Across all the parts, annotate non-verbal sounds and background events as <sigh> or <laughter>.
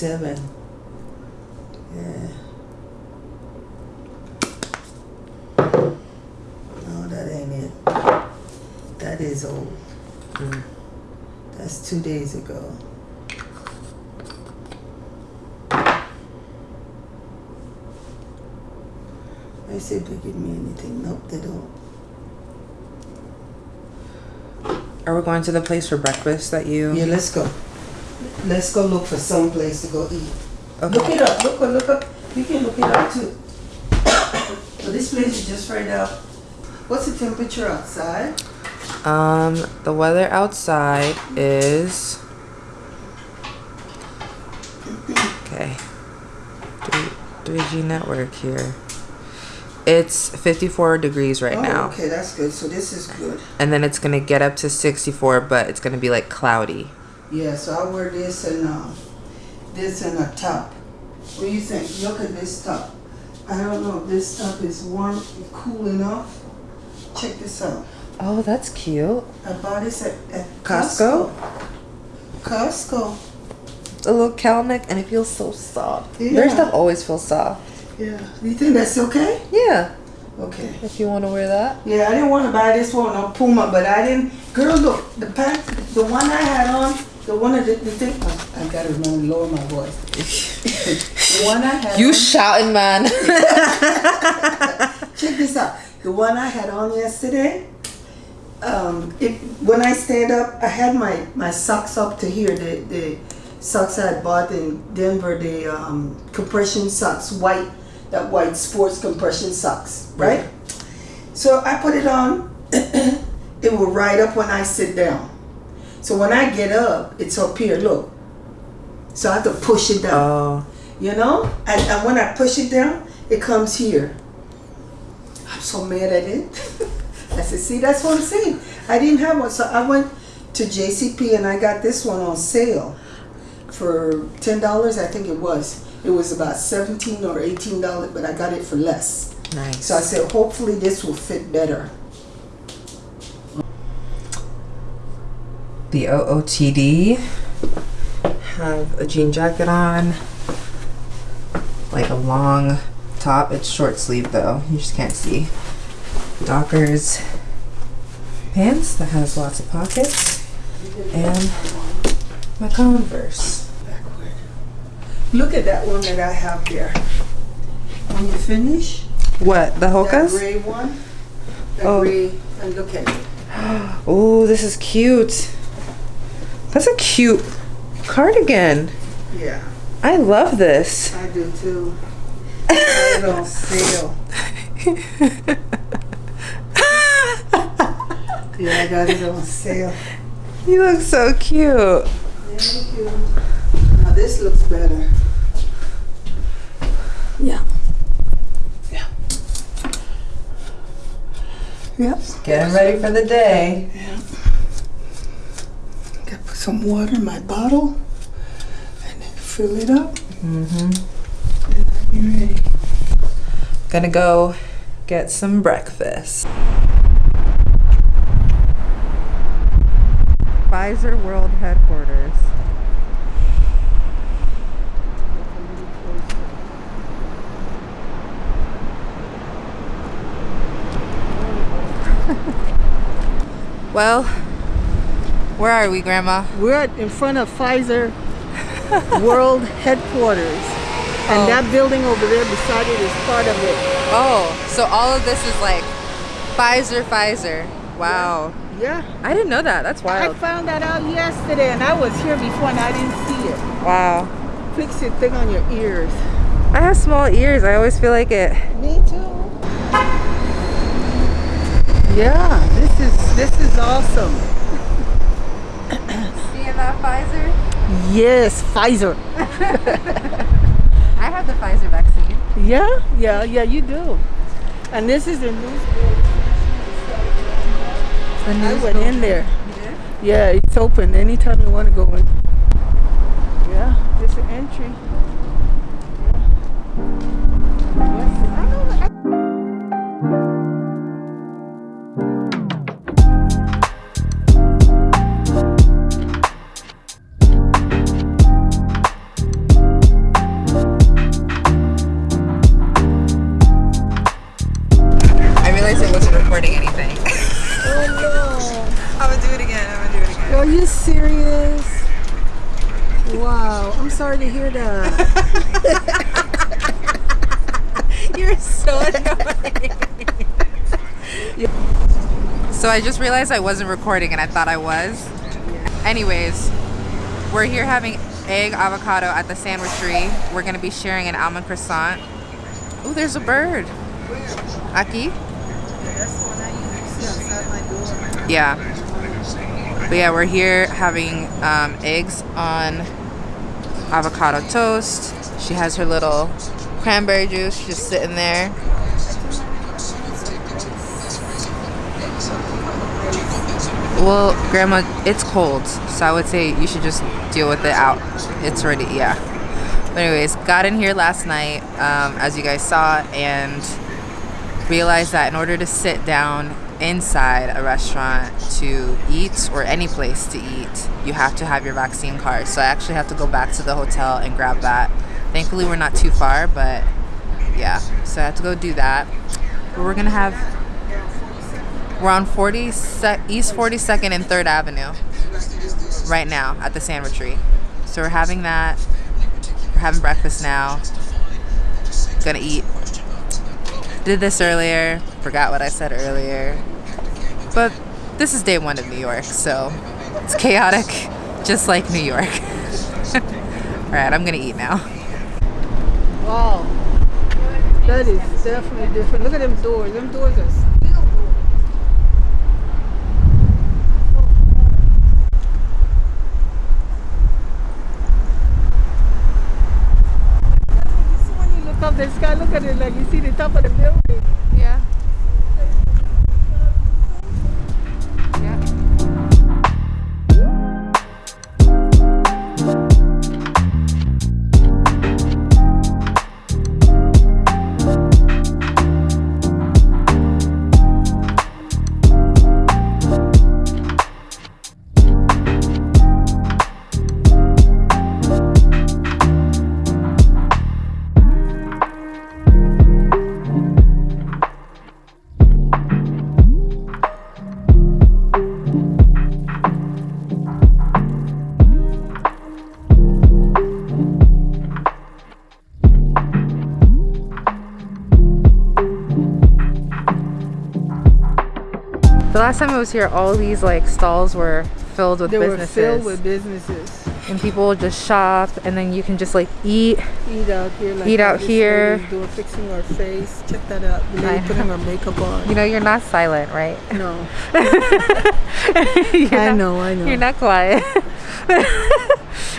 seven. Yeah. No, that ain't it. That is old. Mm. That's two days ago. I see if they give me anything. Nope, they don't. Are we going to the place for breakfast that you? Yeah, let's go. Let's go look for some place to go eat. Okay. Look it up. Look, up. look up. You can look it up too. <coughs> but this place is just right out. What's the temperature outside? Um, the weather outside is okay. 3G network here. It's 54 degrees right oh, now. Okay, that's good. So this is good. And then it's gonna get up to 64, but it's gonna be like cloudy. Yeah, so I wear this and um, this and a top. What do you think? Look at this top. I don't know if this top is warm, cool enough. Check this out. Oh, that's cute. I bought this at, at Costco? Costco. Costco. A little cow neck, and it feels so soft. Yeah. Their stuff always feels soft. Yeah. You think that's okay? Yeah, Okay. if you want to wear that. Yeah, I didn't want to buy this one on Puma, but I didn't. Girl, look, the pants, the one I had on, the one of the, the thing. Oh, I gotta remember lower my voice. <laughs> the one I had. You on, shouting, man. <laughs> check this out. The one I had on yesterday. Um, it when I stand up, I had my my socks up to here. The the socks I had bought in Denver, the um, compression socks, white, that white sports compression socks, right? So I put it on. <clears throat> it will ride up when I sit down. So when I get up, it's up here. Look. So I have to push it down. oh, You know? And, and when I push it down, it comes here. I'm so mad at it. <laughs> I said, see, that's what I'm saying. I didn't have one. So I went to JCP and I got this one on sale for $10, I think it was. It was about 17 or $18, but I got it for less. nice. So I said, hopefully this will fit better. The OOTD have a jean jacket on, like a long top. It's short sleeve though, you just can't see. Dockers pants that has lots of pockets, and my Converse. Backward. Look at that one that I have here. When you finish, What, the that Hokas? gray one, that Oh. gray, and look at it. <gasps> Oh, this is cute. That's a cute cardigan. Yeah. I love this. I do too. I it on sale. <laughs> Yeah, I got it on sale. you look so cute. Thank you. Now this looks better. Yeah. Yeah. Yep. Getting ready for the day. Gotta put some water in my bottle and fill it up. Mm-hmm. And I'll be ready. Gonna go get some breakfast. Pfizer World Headquarters. <laughs> well, where are we, Grandma? We're at- in front of Pfizer <laughs> World Headquarters. And Oh. that building over there beside it is part of it. Oh, so all of this is like Pfizer, Pfizer. Wow. Yeah. I didn't know that. That's wild. I found that out yesterday and I was here before and I didn't see it. Wow. Fix your thing on your ears. I have small ears. I always feel like it. Me too. Yeah, this is this is awesome. That Pfizer? Yes, Pfizer. <laughs> I have the Pfizer vaccine. Yeah, yeah, yeah, you do. And this is the news. The I news went in there. You? Yeah, it's open anytime you want to go in. Yeah, there's an entry. Yeah. So I just realized I wasn't recording and I thought I was. Anyways, we're here having egg avocado at the sandwichery. We're gonna be sharing an almond croissant. Oh, there's a bird. Aki? Yeah. But yeah, we're here having um, eggs on avocado toast. She has her little cranberry juice just sitting there. Well, Grandma, it's cold, so I would say you should just deal with it out. It's ready, yeah. But anyways, got in here last night, um, as you guys saw, and realized that in order to sit down inside a restaurant to eat or any place to eat, you have to have your vaccine card. So I actually have to go back to the hotel and grab that. Thankfully, we're not too far, but yeah, so I have to go do that. But we're gonna have we're on 40 East 42nd and 3rd Avenue right now at the sandwichery. So we're having that. We're having breakfast now. Gonna eat. Did this earlier. Forgot what I said earlier. But this is day one of New York, so it's chaotic, <laughs> just like New York. <laughs> Alright, I'm gonna eat now. Wow. That is definitely different. Look at them doors. Them doors are still doors. You see when you look at it like you see the top of the building. Yeah. Last time I was here, all these like stalls were filled with They were businesses, filled with businesses. and people just shop, and then you can just like eat. Eat out here. Like Eat out here. Doing fixing our face. Check that out. The lady putting her makeup on. You know, you're not silent, right? No. <laughs> I not- know, I know. You're not quiet.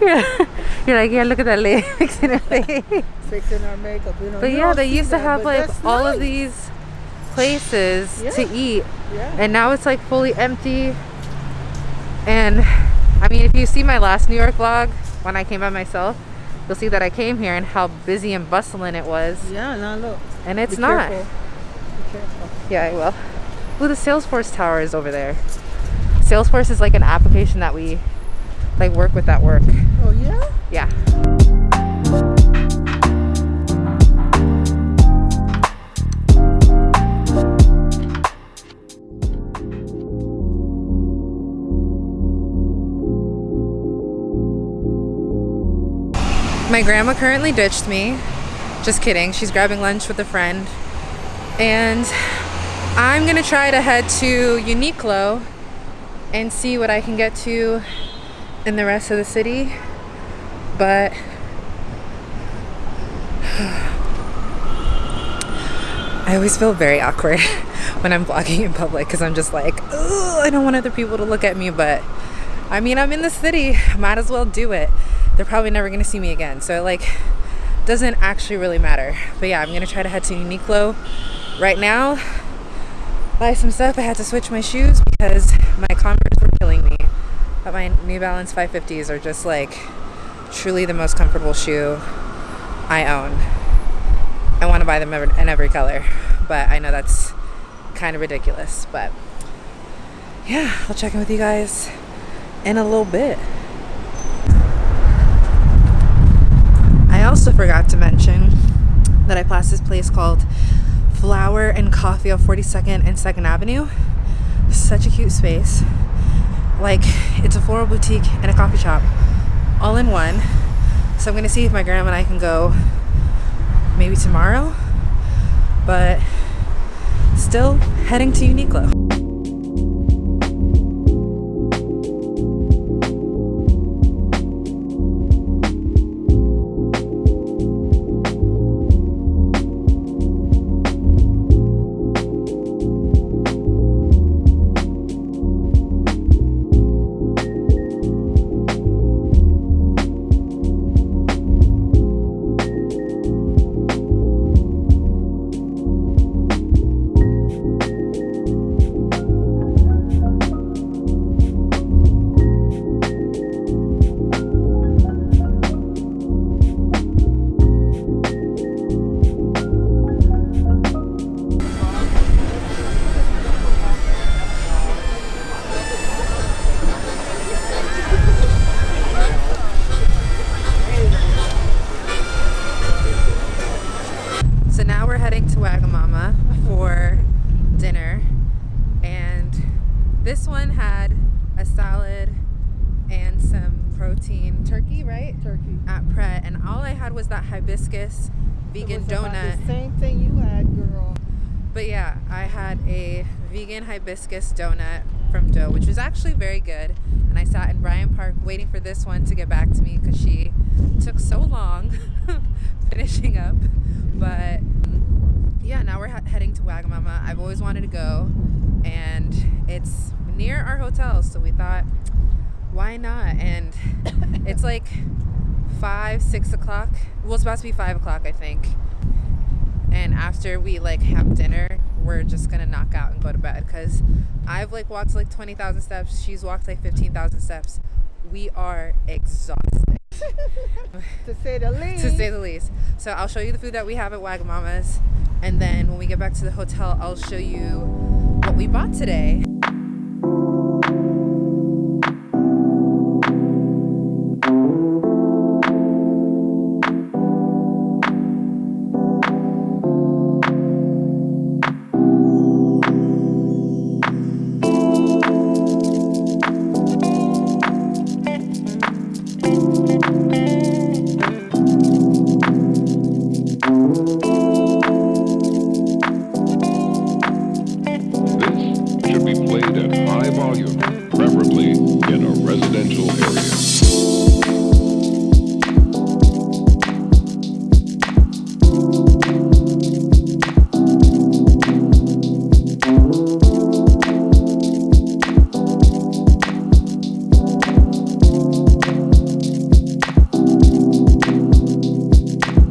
you're, <laughs> you're like, yeah, look at that lady <laughs> fixing her face. Fixing our makeup. You know. But yeah, they used to that, have like all of these places to eat, Yeah. and now it's like fully empty. And I mean, if you see my last New York vlog when I came by myself, you'll see that I came here and how busy and bustling it was. Yeah. Now look. And it's Be not. Careful. Be careful. Yeah, I will. Ooh, the Salesforce tower is over there. Salesforce is like an application that we like work with at work. Oh yeah. Yeah. My grandma currently ditched me. Just kidding. She's grabbing lunch with a friend. And I'm gonna try to head to Uniqlo and see what I can get to in the rest of the city. But <sighs> I always feel very awkward <laughs> when I'm vlogging in public because I'm just like, I don't want other people to look at me. But I mean, I'm in the city, might as well do it. They're probably never gonna see me again, so it, like doesn't actually really matter. But yeah, I'm gonna try to head to Uniqlo right now. Buy some stuff. I had to switch my shoes because my Converse were killing me. But my New Balance 550s are just like truly the most comfortable shoe I own. I want to buy them in every color, but I know that's kind of ridiculous. But yeah, I'll check in with you guys in a little bit. I also forgot to mention that I passed this place called Flower and Coffee on 42nd and 2nd Avenue. Such a cute space. Like, it's a floral boutique and a coffee shop all in one. So I'm gonna see if my grandma and I can go maybe tomorrow, but still heading to Uniqlo. This one had a salad and some protein turkey, right? turkey. At Pret. And all I had was that hibiscus vegan It was about donut. The same thing you had, girl. But yeah, I had a vegan hibiscus donut from Dough, which was actually very good. And I sat in Bryant Park waiting for this one to get back to me because she took so long <laughs> finishing up. But yeah, now we're he- heading to Wagamama. I've always wanted to go, and it's near our hotel, so we thought, why not? And <coughs> it's like five, six o'clock. Well, it's about to be five o'clock, I think and after we like have dinner we're just gonna knock out and go to bed because i've like walked like 20000 steps she's walked like 15000 steps we are exhausted <laughs> To say the least. <laughs> to say the least so i'll show you the food that we have at wagamama's and then when we get back to the hotel i'll show you what we bought today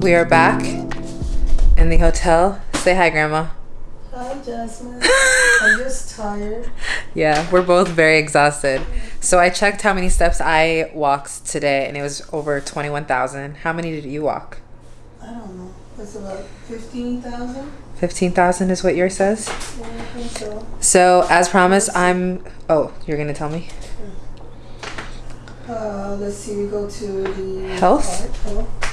we are back in the hotel say hi grandma Hi, Jasmine. <laughs> I'm just tired. Yeah, we're both very exhausted. So I checked how many steps I walked today, and it was over 21,000. How many did you walk? I don't know. It's about 15,000? 15,000 is what yours says? Yeah, I think so. So, as promised, I'm. Oh, you're going to tell me? Uh, let's see, we go to the Health? health.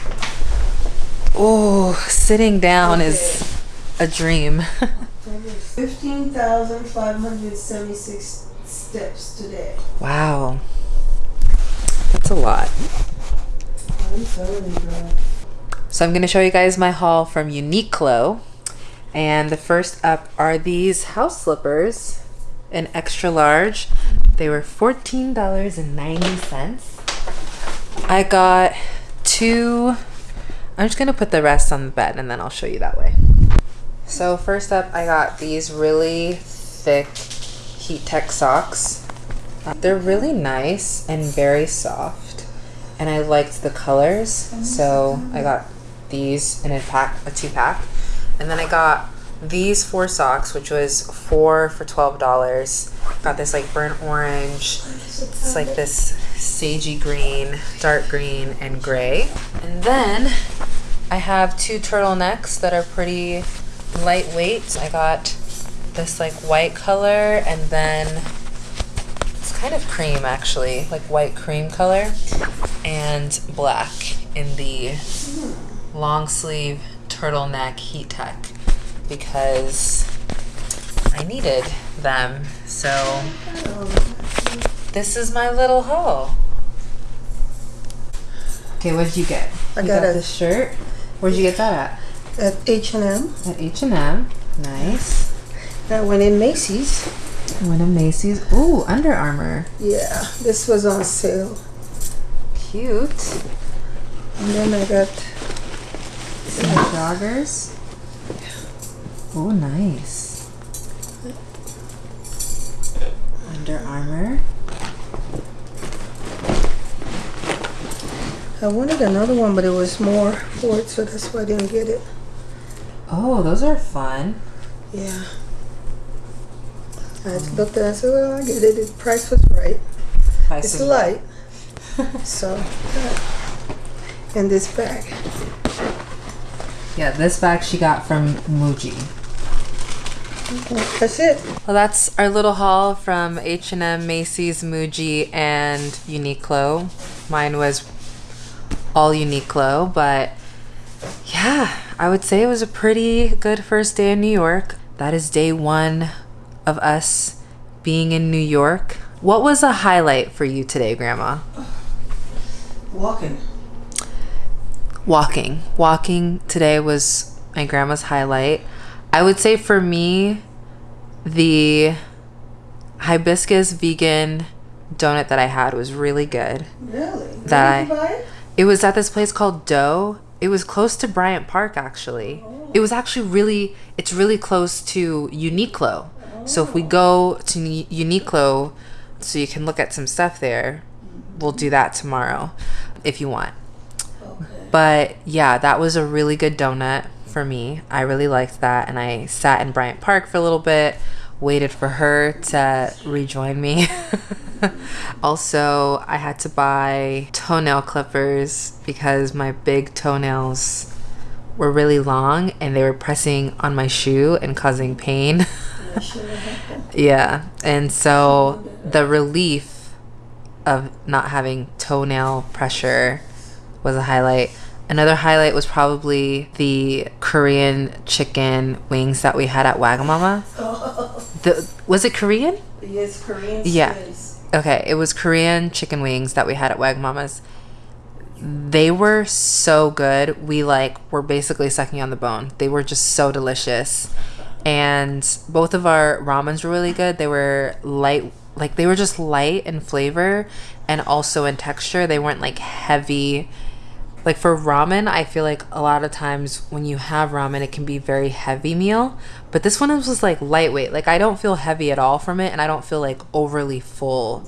Oh, sitting down is a dream. 15,576 steps today. wow. That's a lot. I'm telling you. So I'm going to show you guys my haul from Uniqlo. And the first up are these house slippers in extra large. They were $14.90. I got two. I'm just going to put the rest on the bed and then I'll show you that way. So first up, I got these really thick Heat Tech socks. They're really nice and very soft, and I liked the colors, so I got these in a pack, a two pack, and then I got these four socks, which was four for twelve dollars. Got this like burnt orange, it's like this sagey green, dark green, and gray, and then I have two turtlenecks that are pretty lightweight. I got this like white color and then it's kind of cream actually, like white cream color and black in the long sleeve turtleneck heat tech because I needed them. So this is my little haul. Okay, what did you get? I you got a- this shirt. Where'd you get that At At H&M. at? At H and M. Nice. That went in Macy's. One of Macy's. Ooh, Under Armour. Yeah, this was on sale. Cute. And then I got Some joggers. Oh, nice. Under Armour. I wanted another one, but it was more for it, so that's why I didn't get it. Oh, those are fun. Yeah. I just looked at it and said, well, I get it. The price was right. Price It's light. <laughs> so, and this bag. Yeah, this bag she got from Muji. That's it. Well, that's our little haul from H&M, Macy's, Muji, and Uniqlo. Mine was all Uniqlo, but yeah, I would say it was a pretty good first day in New York. That is day one of us being in New York. What was a highlight for you today, Grandma? Walking. walking. Walking today was my grandma's highlight. I would say for me, the hibiscus vegan donut that I had was really good. Really? That Did you I- buy it? Was at this place called Dough. It was close to Bryant Park actually. It was actually really it's really close to Uniqlo. So if we go to Uni- Uniqlo so you can look at some stuff there, we'll do that tomorrow if you want. But yeah, that was a really good donut for me. I really liked that. And I sat in Bryant Park for a little bit, waited for her to rejoin me. <laughs> also, I had to buy toenail clippers because my big toenails were really long and they were pressing on my shoe and causing pain. <laughs> yeah. And so the relief of not having toenail pressure was a highlight. Another highlight was probably the Korean chicken wings that we had at Wagamama. Oh, The was it Korean? Yes, Korean Yeah. Okay, it was Korean chicken wings that we had at Wagamama's. They were so good. We like were basically sucking on the bone. They were just so delicious. And both of our ramens were really good. They were light like they were just light in flavor and also in texture. They weren't like heavy. Like for ramen, I feel like a lot of times when you have ramen, it can be very heavy meal. But this one was like lightweight. Like I don't feel heavy at all from it, and I don't feel like overly full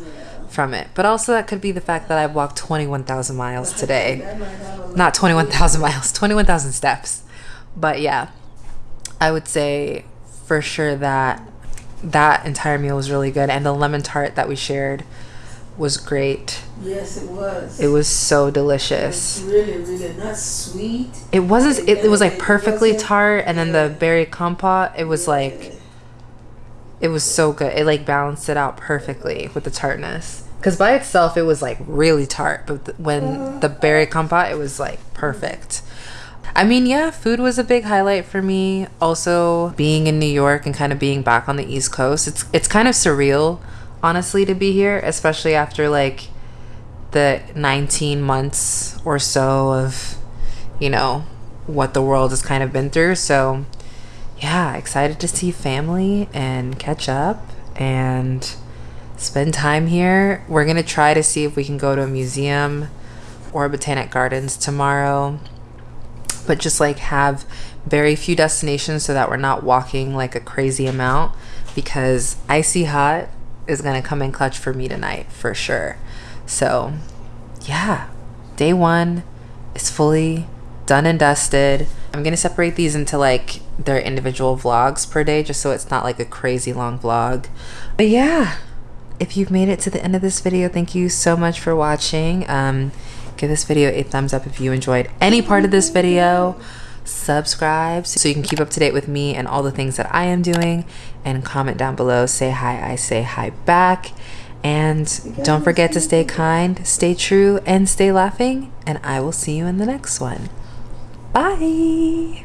from it. But also that could be the fact that I've walked twenty one thousand miles today. Not twenty one thousand <laughs> miles, twenty one thousand steps. But yeah, I would say for sure that that entire meal was really good, and the lemon tart that we shared was great. Yes, it was. It was so delicious. really, really not sweet. It wasn't. It, it was like perfectly tart, and then the berry compote. It was like, it was so good. It like balanced it out perfectly with the tartness. Because by itself, it was like really tart, but th- when uh-huh. the berry compote, it was like perfect. I mean, yeah, food was a big highlight for me. Also, being in New York and kind of being back on the East Coast, it's it's kind of surreal, honestly, to be here, especially after like the 19 months or so of, you know, what the world has kind of been through. So, yeah, excited to see family and catch up and spend time here. We're going to try to see if we can go to a museum or Botanic Gardens tomorrow. But just like have very few destinations so that we're not walking like a crazy amount because Icy Hot is going to come in clutch for me tonight for sure. So, yeah, day one is fully done and dusted. I'm gonna separate these into like their individual vlogs per day just so it's not like a crazy long vlog. But yeah, if you've made it to the end of this video, thank you so much for watching. Um, give this video a thumbs up if you enjoyed any part of this video. Subscribe so you can keep up to date with me and all the things that I am doing. And comment down below. Say hi, I say hi back. And don't forget to stay kind, stay true, and stay laughing. And I will see you in the next one. Bye.